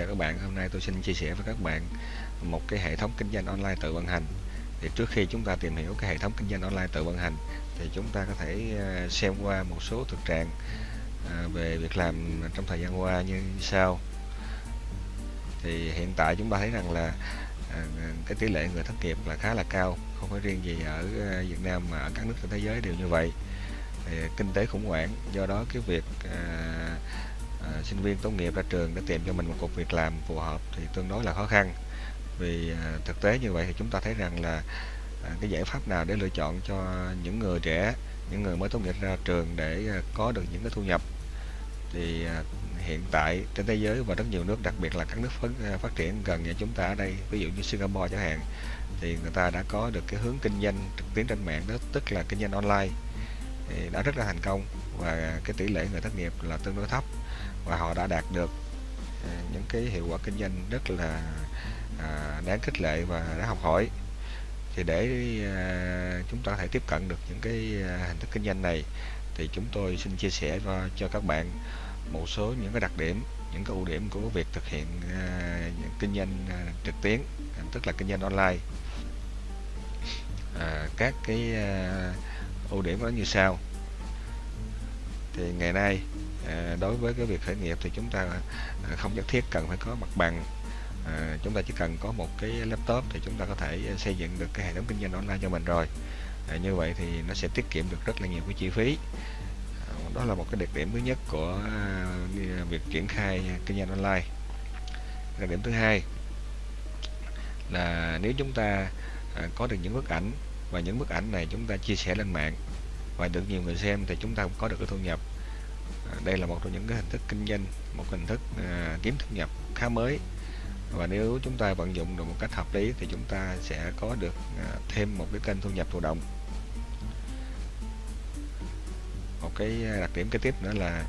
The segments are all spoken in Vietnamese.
chào các bạn. Hôm nay tôi xin chia sẻ với các bạn một cái hệ thống kinh doanh online tự vận hành. Thì trước khi chúng ta tìm hiểu cái hệ thống kinh doanh online tự vận hành, thì chúng ta có thể ờ, xem qua một số thực trạng ờ, về việc làm trong thời gian qua như sau. Thì hiện tại chúng ta thấy rằng là ờ, cái tỷ lệ người thất nghiệp là khá là cao, không phải riêng gì ở Việt Nam mà ở các nước trên thế giới đều như vậy. Thì kinh tế khủng hoảng, do đó cái việc à, sinh viên tốt nghiệp ra trường để tìm cho mình một cuộc việc làm phù hợp thì tương đối là khó khăn. Vì à, thực tế như vậy thì chúng ta thấy rằng là à, cái giải pháp nào để lựa chọn cho những người trẻ những người mới tốt nghiệp ra trường để à, có được những cái thu nhập? Thì à, hiện tại trên thế giới và rất nhiều nước đặc biệt là các nước phát, à, phát triển gần như chúng ta ở đây ví dụ như Singapore chẳng hạn thì người ta đã có được cái hướng kinh doanh trực tuyến trên mạng đó tức là kinh doanh online thì đã rất là thành công và cái tỷ lệ người thất nghiệp là tương đối thấp và họ đã đạt được à, những cái hiệu quả kinh doanh rất là à, đáng khích lệ và đã học hỏi. Thì để à, chúng ta có thể tiếp cận được những cái hình thức kinh doanh này thì chúng tôi xin chia sẻ cho, cho các bạn một số những cái đặc điểm những cái ưu điểm của việc thực hiện kinh doanh trực tuyến tức là kinh doanh online. À, các cái ưu điểm nó như sau. Thì ngày nay Ờ, đối với cái việc khởi nghiệp thì chúng ta ờ, không nhất thiết cần phải có mặt bằng. À, chúng ta chỉ cần có một cái laptop thì chúng ta có thể xây dựng được cái hệ thống kinh doanh online cho mình rồi. À, như vậy thì nó sẽ tiết kiệm được rất là nhiều cái chi phí. À, đó là một cái đặc điểm thứ nhất của việc triển khai kinh doanh online. Đặc điểm thứ hai là nếu chúng ta có được những bức ảnh và những bức ảnh này chúng ta chia sẻ lên mạng và được nhiều người xem thì chúng ta cũng có được cái thu nhập đây là một trong những cái hình thức kinh doanh một hình thức à, kiếm thu nhập khá mới. Và nếu chúng ta vận dụng được một cách hợp lý thì chúng ta sẽ có được à, thêm một cái kênh thu nhập thụ động. Một cái à, đặc điểm kế tiếp nữa là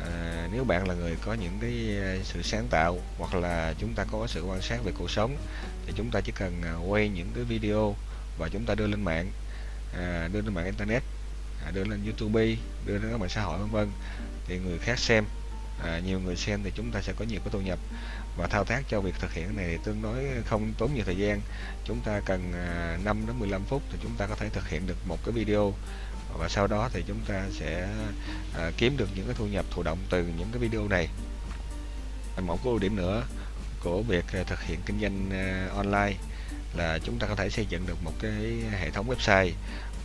à, nếu bạn là người có những cái à, sự sáng tạo hoặc là chúng ta có sự quan sát về cuộc sống thì chúng ta chỉ cần à, quay những cái video và chúng ta đưa lên mạng à, đưa lên mạng internet à, đưa lên YouTube đưa lên các mạng xã hội vân vân. Thì người khác xem à, nhiều người xem thì chúng ta sẽ có nhiều cái thu nhập. Và thao tác cho việc thực hiện này tương đối không tốn nhiều thời gian. Chúng ta cần à, 5 đến 15 phút thì chúng ta có thể thực hiện được một cái video. Và sau đó thì chúng ta sẽ à, kiếm được những cái thu nhập thụ động từ những cái video này. Một cái ưu điểm nữa của việc thực hiện kinh doanh à, online là chúng ta có thể xây dựng được một cái hệ thống website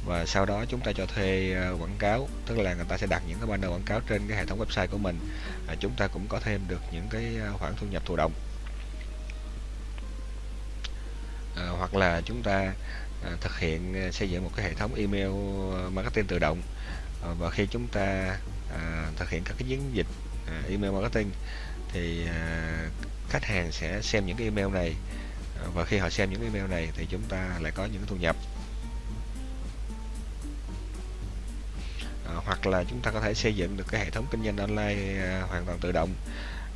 và sau đó chúng ta cho thuê ờ, quảng cáo. Tức là người ta sẽ đặt những cái banner quảng cáo trên cái hệ thống website của mình. À, chúng ta cũng có thêm được những cái ờ, khoản thu nhập thụ động. À, hoặc là chúng ta à, thực hiện xây dựng một cái hệ thống email marketing tự động. À, và khi chúng ta à, thực hiện các cái chiến dịch à, email marketing thì à, khách hàng sẽ xem những cái email này. Và khi họ xem những email này thì chúng ta lại có những thu nhập. Hoặc là chúng ta có thể xây dựng được cái hệ thống kinh doanh online à, hoàn toàn tự động.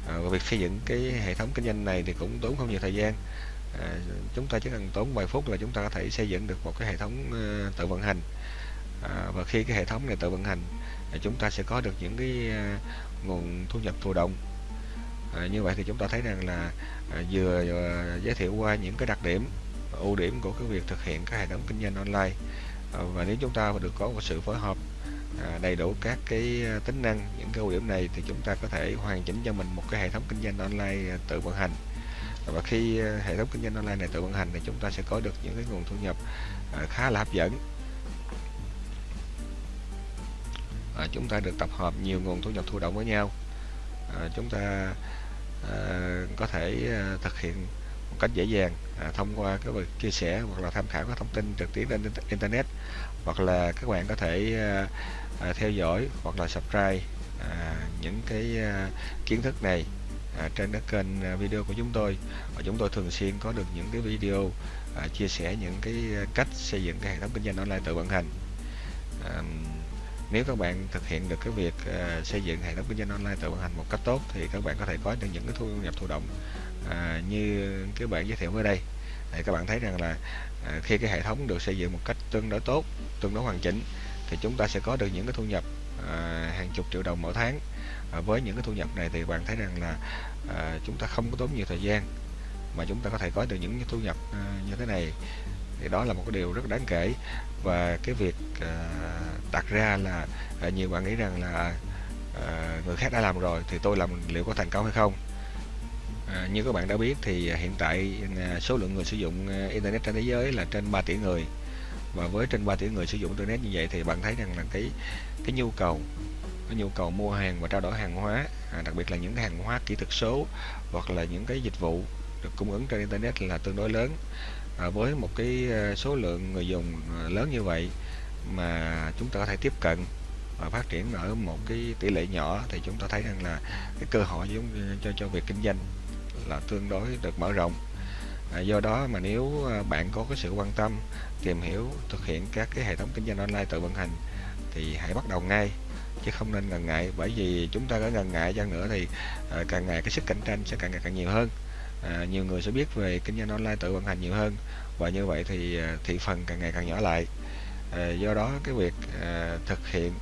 À, và việc xây dựng cái hệ thống kinh doanh này thì cũng tốn không nhiều thời gian. À, chúng ta chỉ cần tốn vài phút là chúng ta có thể xây dựng được một cái hệ thống uh, tự vận hành. À, và khi cái hệ thống này tự vận hành thì chúng ta sẽ có được những cái uh, nguồn thu nhập thụ động. À, như vậy thì chúng ta thấy rằng là à, vừa giới thiệu qua những cái đặc điểm ưu điểm của cái việc thực hiện các hệ thống kinh doanh online. À, và nếu chúng ta được có một sự phối hợp À, đầy đủ các cái à, tính năng những cái ưu điểm này thì chúng ta có thể hoàn chỉnh cho mình một cái hệ thống kinh doanh online à, tự vận hành. Và khi hệ thống kinh doanh online này tự vận hành thì chúng ta sẽ có được những cái nguồn thu nhập khá là hấp dẫn. À, chúng ta được tập hợp nhiều nguồn thu nhập thụ động với nhau. À, chúng ta à, có thể à, thực hiện một cách dễ dàng à, thông qua cái việc chia sẻ hoặc là tham khảo các thông tin trực tuyến trên internet. Hoặc là các bạn có thể à, à, theo dõi hoặc là subscribe à, những cái à, kiến thức này à, trên các kênh à, video của chúng tôi. Và chúng tôi thường xuyên có được những cái video à, chia sẻ những cái à, cách xây dựng cái hệ thống kinh doanh online tự vận hành. À, nếu các bạn thực hiện được cái việc à, xây dựng hệ thống kinh doanh online tự vận hành một cách tốt thì các bạn có thể có được những cái thu nhập thụ động. À, như cái bạn giới thiệu ở đây thì các bạn thấy rằng là à, khi cái hệ thống được xây dựng một cách tương đối tốt tương đối hoàn chỉnh thì chúng ta sẽ có được những cái thu nhập à, hàng chục triệu đồng mỗi tháng. À, với những cái thu nhập này thì bạn thấy rằng là à, chúng ta không có tốn nhiều thời gian mà chúng ta có thể có được những thu nhập à, như thế này. Thì đó là một cái điều rất đáng kể. Và cái việc à, đặt ra là à, nhiều bạn nghĩ rằng là à, người khác đã làm rồi thì tôi làm liệu có thành công hay không? À, như các bạn đã biết thì hiện tại à, số lượng người sử dụng à, internet trên thế giới là trên 3 tỷ người và với trên 3 tỷ người sử dụng internet như vậy thì bạn thấy rằng là cái cái nhu cầu cái nhu cầu mua hàng và trao đổi hàng hóa à, đặc biệt là những cái hàng hóa kỹ thuật số hoặc là những cái dịch vụ được cung ứng trên internet là tương đối lớn. À, với một cái ờ, số lượng người dùng ờ, lớn như vậy mà chúng ta có thể tiếp cận và phát triển ở một cái tỷ lệ nhỏ thì chúng ta thấy rằng là cái cơ hội giống cho cho việc kinh doanh là tương đối được mở rộng à, do đó mà nếu à, bạn có cái sự quan tâm tìm hiểu thực hiện các cái hệ thống kinh doanh online tự vận hành thì hãy bắt đầu ngay chứ không nên ngần ngại. Bởi vì chúng ta có ngần ngại chăng nữa thì à, càng ngày cái sức cạnh tranh sẽ càng ngày càng nhiều hơn. À, nhiều người sẽ biết về kinh doanh online tự vận hành nhiều hơn và như vậy thì à, thị phần càng ngày càng nhỏ lại. À, do đó cái việc à, thực hiện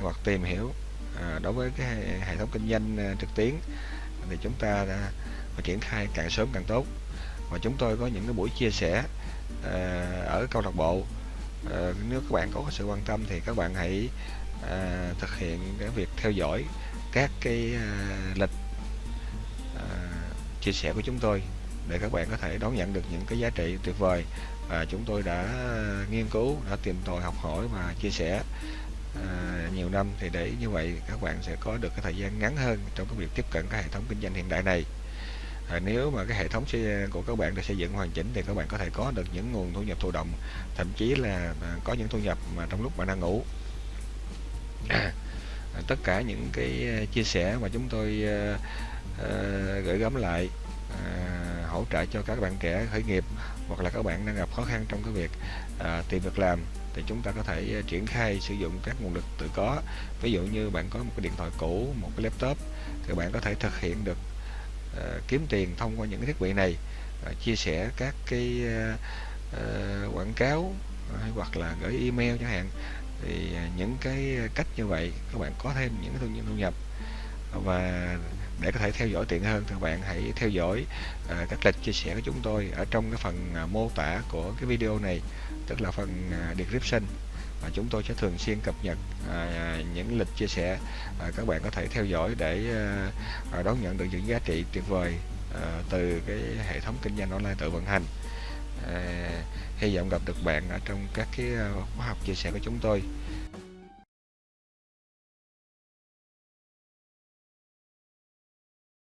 hoặc tìm hiểu à, đối với cái hệ thống kinh doanh à, trực tuyến thì chúng ta đã triển khai càng sớm càng tốt và chúng tôi có những cái buổi chia sẻ ờ, ở câu lạc bộ. Ờ, nếu các bạn có sự quan tâm thì các bạn hãy ờ, thực hiện cái việc theo dõi các cái lịch chia sẻ của chúng tôi để các bạn có thể đón nhận được những cái giá trị tuyệt vời. Và chúng tôi đã nghiên cứu đã tìm tòi học hỏi và chia sẻ à, nhiều năm. Thì để như vậy các bạn sẽ có được cái thời gian ngắn hơn trong cái việc tiếp cận cái hệ thống kinh doanh hiện đại này và nếu mà cái hệ thống của các bạn được xây dựng hoàn chỉnh thì các bạn có thể có được những nguồn thu nhập thụ động thậm chí là à, có những thu nhập mà trong lúc bạn đang ngủ. À, tất cả những cái à, chia sẻ mà chúng tôi uh, uh, gửi gắm lại uh, hỗ trợ cho các bạn trẻ khởi nghiệp hoặc là các bạn đang gặp khó khăn trong cái việc uh, tìm việc làm thì chúng ta có thể triển khai sử dụng các nguồn lực tự có. Ví dụ như bạn có một cái điện thoại cũ một cái laptop thì bạn có thể thực hiện được uh, kiếm tiền thông qua những cái thiết bị này uh, chia sẻ các cái uh, quảng cáo hay hoặc là gửi email chẳng hạn thì những cái cách như vậy các bạn có thêm những thu thu nhập. Và để có thể theo dõi tiện hơn thì các bạn hãy theo dõi uh, các lịch chia sẻ của chúng tôi ở trong cái phần uh, mô tả của cái video này tức là phần uh, description à, chúng tôi sẽ thường xuyên cập nhật à, à, những lịch chia sẻ à, các bạn có thể theo dõi để à, à, đón nhận được những giá trị tuyệt vời à, từ cái hệ thống kinh doanh online tự vận hành. À, hy vọng gặp được bạn ở trong các cái à, khóa học chia sẻ của chúng tôi.